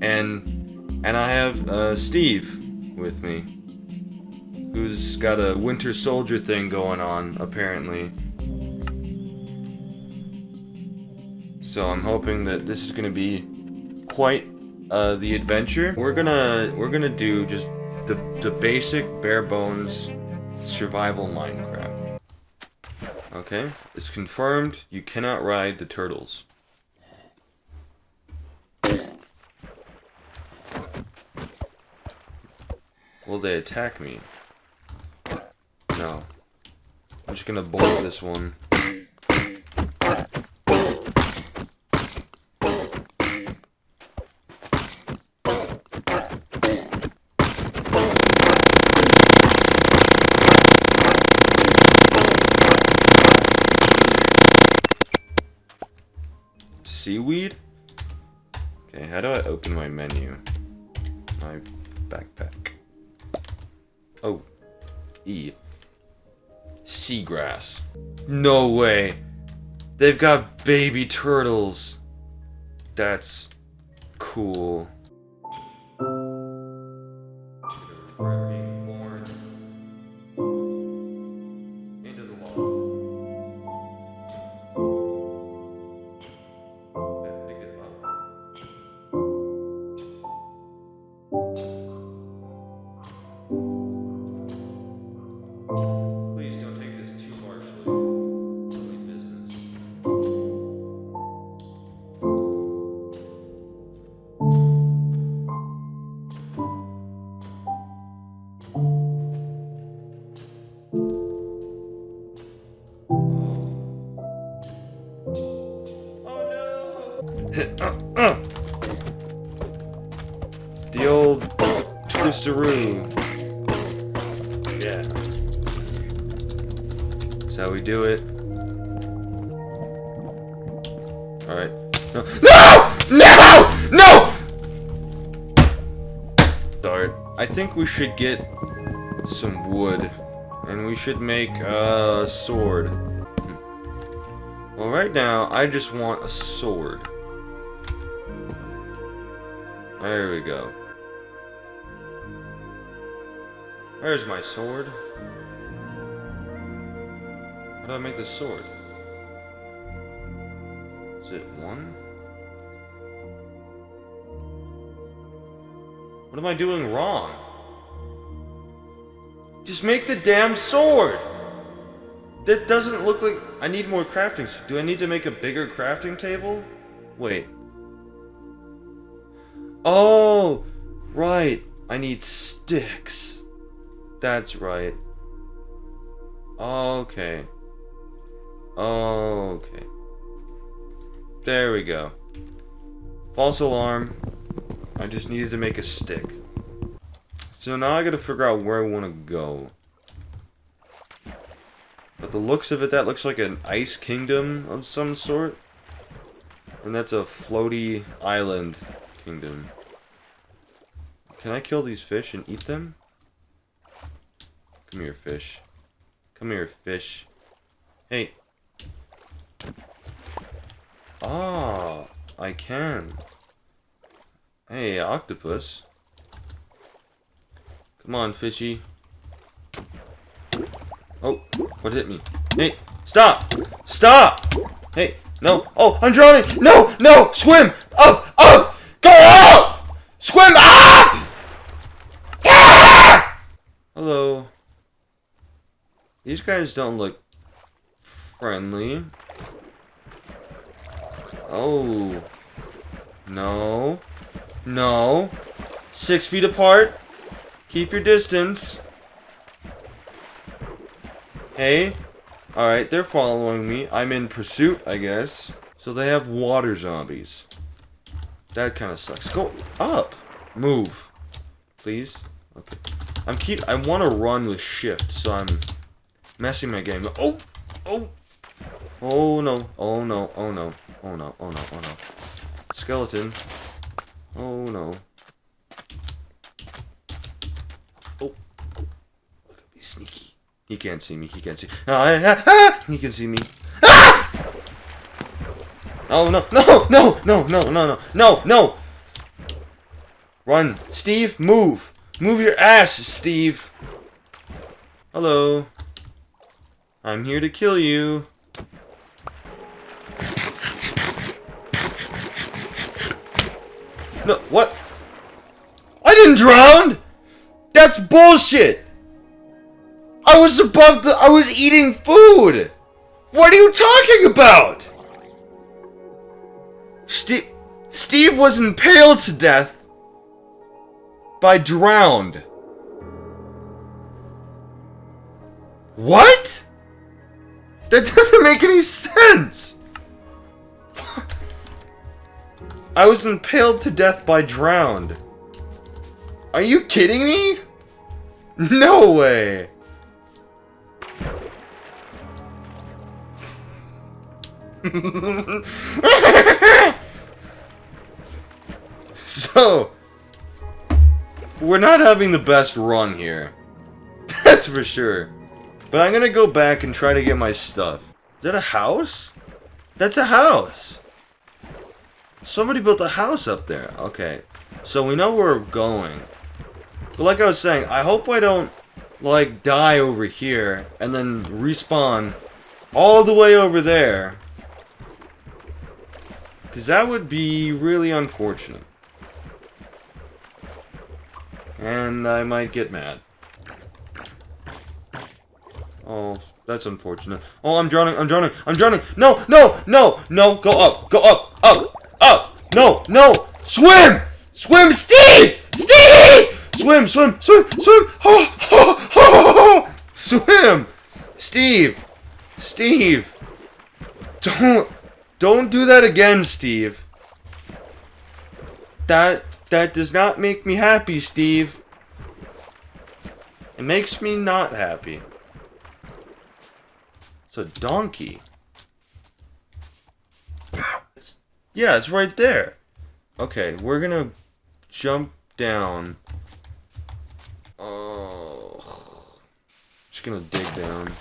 and and I have uh, Steve with me, who's got a Winter Soldier thing going on apparently. So I'm hoping that this is gonna be quite uh, the adventure. We're gonna we're gonna do just the the basic bare bones survival Minecraft. Okay, it's confirmed. You cannot ride the turtles. Will they attack me? No. I'm just gonna bolt this one. Seaweed? Okay, how do I open my menu? My backpack. Oh. E. Seagrass. No way. They've got baby turtles. That's cool. Twisteroo. Yeah. That's how we do it. Alright. No! No! No! No! Darn. I think we should get some wood. And we should make a sword. Well, right now, I just want a sword. There we go. There's my sword. How do I make this sword? Is it one? What am I doing wrong? Just make the damn sword! That doesn't look like... I need more crafting... Do I need to make a bigger crafting table? Wait. Oh! Right. I need sticks. That's right. Okay. Okay. There we go. False alarm. I just needed to make a stick. So now I gotta figure out where I want to go. But the looks of it, that looks like an ice kingdom of some sort. And that's a floaty island kingdom. Can I kill these fish and eat them? Come here, fish. Come here, fish. Hey. Ah, I can. Hey, octopus. Come on, fishy. Oh, what hit me? Hey, stop! Stop! Hey, no. Oh, I'm drowning! No, no! Swim! Up, up! Go up! Swim up! Ah! Hello. These guys don't look friendly. Oh. No. No. Six feet apart. Keep your distance. Hey. Alright, they're following me. I'm in pursuit, I guess. So they have water zombies. That kind of sucks. Go up. Move. Please. Okay. I'm keep. I want to run with shift, so I'm messing my game. Oh, oh, oh no, oh no, oh no, oh no, oh no, oh no. Skeleton. Oh no. Oh. Look at me sneaky. He can't see me. He can't see. Ah, ah, ah, he can see me. Ah! Oh no, no, no, no, no, no, no, no, no. Run. Steve, move. Move your ass, Steve. Hello. I'm here to kill you. No, what? I didn't drown! That's bullshit! I was above the- I was eating food! What are you talking about? Steve- Steve was impaled to death by drowned. What? That doesn't make any sense! I was impaled to death by drowned. Are you kidding me? No way! so, we're not having the best run here. That's for sure. But I'm gonna go back and try to get my stuff. Is that a house? That's a house! Somebody built a house up there. Okay. So we know where we're going. But like I was saying, I hope I don't, like, die over here and then respawn all the way over there. Because that would be really unfortunate. And I might get mad. Oh, that's unfortunate. Oh, I'm drowning, I'm drowning, I'm drowning! No, no, no, no! Go up, go up, up, up! No, no! Swim! Swim, Steve! Steve! Swim, swim, swim, swim! Oh, oh, oh. Swim! Steve! Steve! Don't, don't do that again, Steve. That, that does not make me happy, Steve. It makes me not happy. It's a donkey. It's, yeah, it's right there. Okay, we're gonna jump down. Oh. Just gonna dig down.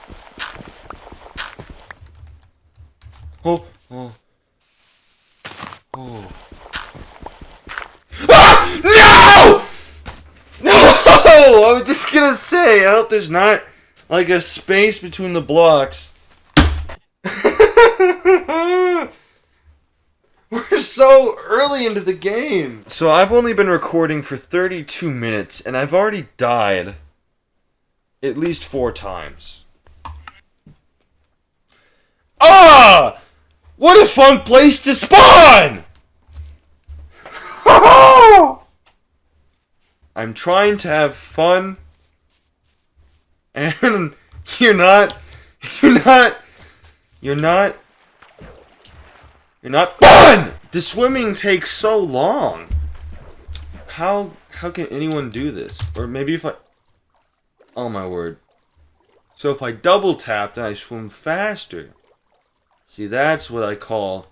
Oh, oh. Oh. Ah! No! No! I was just gonna say, I hope there's not like a space between the blocks. We're so early into the game. So I've only been recording for 32 minutes and I've already died at least four times. Ah! What a fun place to spawn! I'm trying to have fun and you're not you're not you're not you're not fun! The swimming takes so long. How how can anyone do this? Or maybe if I Oh my word. So if I double tap then I swim faster. See that's what I call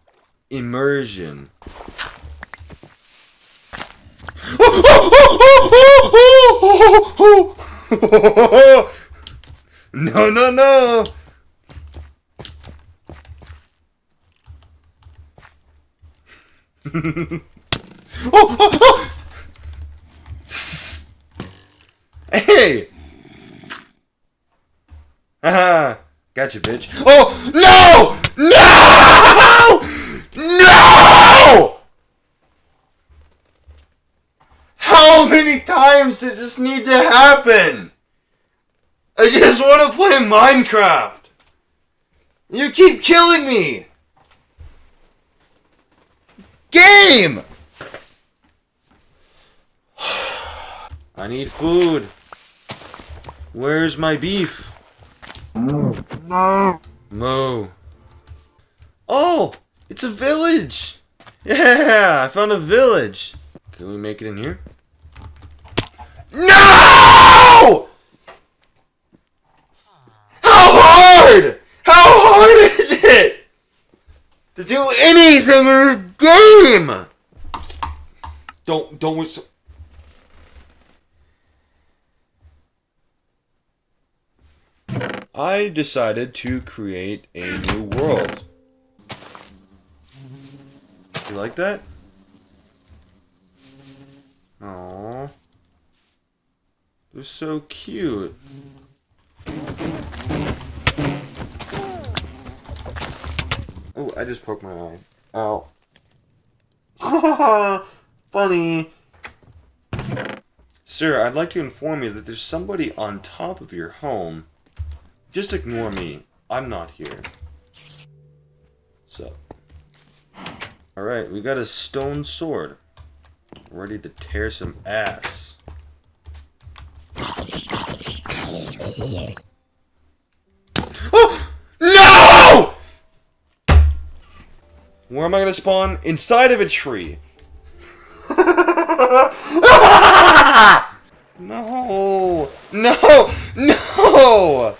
immersion. no no no oh, oh, oh! Hey! Haha! gotcha, bitch. Oh! No! No! No! How many times does this need to happen? I just want to play Minecraft! You keep killing me! Game! I need food. Where's my beef? No. Moo. Oh! It's a village! Yeah! I found a village! Can we make it in here? No! How hard? How hard is it? To do anything in this game! Don't, don't. I decided to create a new world. You like that? Aww. They're so cute. Oh, I just poked my eye. Ow. Funny. Sir, I'd like to inform you that there's somebody on top of your home. Just ignore me. I'm not here. So. Alright, we got a stone sword. Ready to tear some ass. Oh! No! Where am I gonna spawn? Inside of a tree. no! No! No!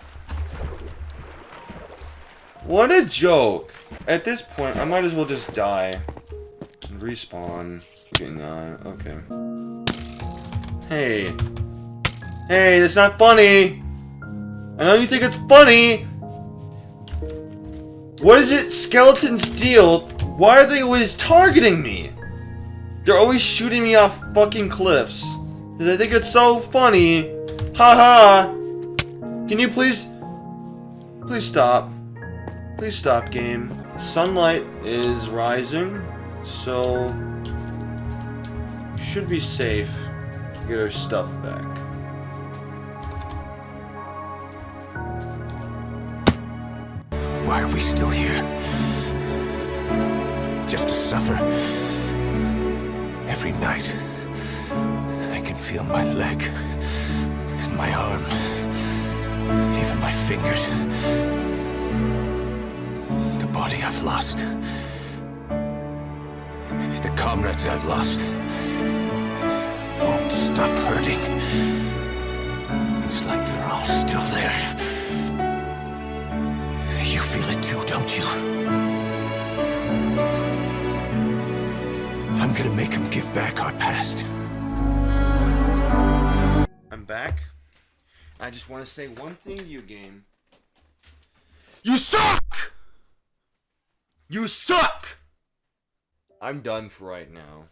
What a joke. At this point, I might as well just die. And respawn. Okay. Hey. Hey, that's not funny! I know you think it's funny! What is it Skeleton Steel? Why are they always targeting me? They're always shooting me off fucking cliffs. Cause I think it's so funny. Haha! -ha. Can you please... Please stop. Please stop, game. Sunlight is rising, so... Should be safe to get our stuff back. Why are we still here? Just to suffer. Every night, I can feel my leg, and my arm, even my fingers. The body I've lost. The comrades I've lost. Won't stop hurting. It's like they're all still there. You feel it too, don't you? Gonna make him give back our past. I'm back. I just want to say one thing to you, game. You suck! You suck! I'm done for right now.